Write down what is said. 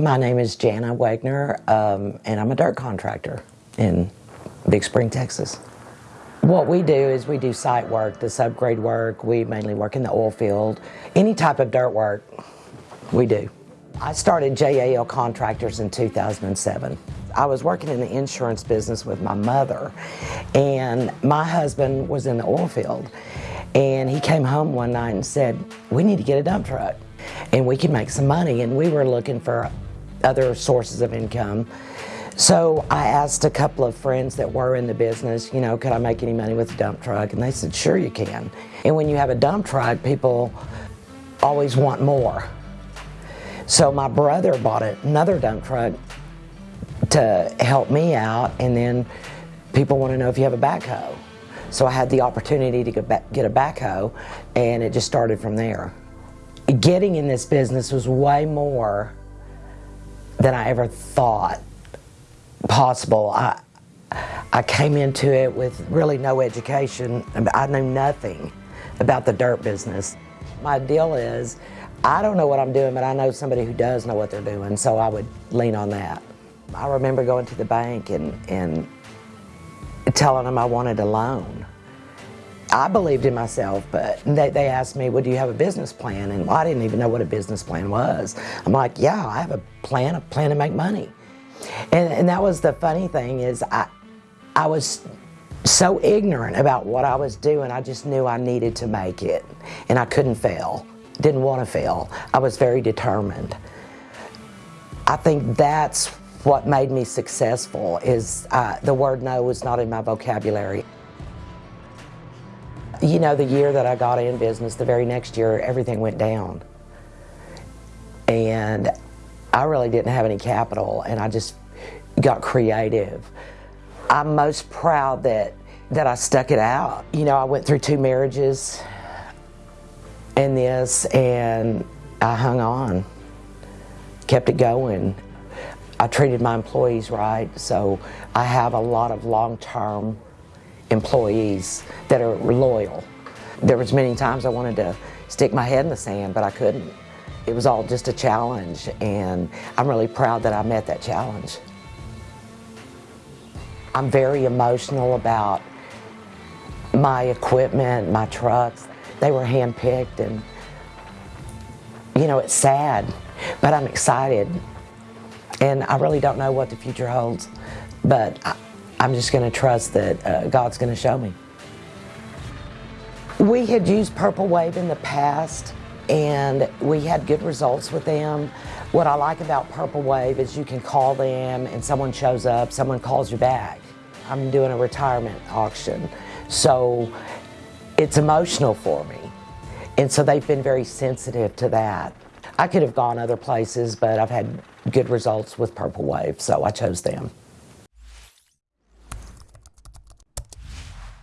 My name is Jana Wagner, um, and I'm a dirt contractor in Big Spring, Texas. What we do is we do site work, the subgrade work. We mainly work in the oil field. Any type of dirt work, we do. I started JAL Contractors in 2007. I was working in the insurance business with my mother, and my husband was in the oil field. And he came home one night and said, We need to get a dump truck and we can make some money. And we were looking for other sources of income. So I asked a couple of friends that were in the business, you know, could I make any money with a dump truck? And they said, sure you can. And when you have a dump truck, people always want more. So my brother bought another dump truck to help me out, and then people want to know if you have a backhoe. So I had the opportunity to get a backhoe, and it just started from there getting in this business was way more than I ever thought possible. I, I came into it with really no education. I knew nothing about the dirt business. My deal is, I don't know what I'm doing, but I know somebody who does know what they're doing, so I would lean on that. I remember going to the bank and, and telling them I wanted a loan. I believed in myself, but they, they asked me, well, do you have a business plan? And I didn't even know what a business plan was. I'm like, yeah, I have a plan, a plan to make money. And, and that was the funny thing is I, I was so ignorant about what I was doing. I just knew I needed to make it and I couldn't fail. Didn't want to fail. I was very determined. I think that's what made me successful is uh, the word no was not in my vocabulary. You know, the year that I got in business, the very next year, everything went down. And I really didn't have any capital, and I just got creative. I'm most proud that, that I stuck it out. You know, I went through two marriages and this, and I hung on, kept it going. I treated my employees right, so I have a lot of long-term employees that are loyal. There was many times I wanted to stick my head in the sand, but I couldn't. It was all just a challenge, and I'm really proud that I met that challenge. I'm very emotional about my equipment, my trucks. They were hand-picked, and you know, it's sad, but I'm excited. And I really don't know what the future holds, but I, I'm just going to trust that uh, God's going to show me. We had used Purple Wave in the past and we had good results with them. What I like about Purple Wave is you can call them and someone shows up, someone calls you back. I'm doing a retirement auction, so it's emotional for me. And so they've been very sensitive to that. I could have gone other places, but I've had good results with Purple Wave, so I chose them.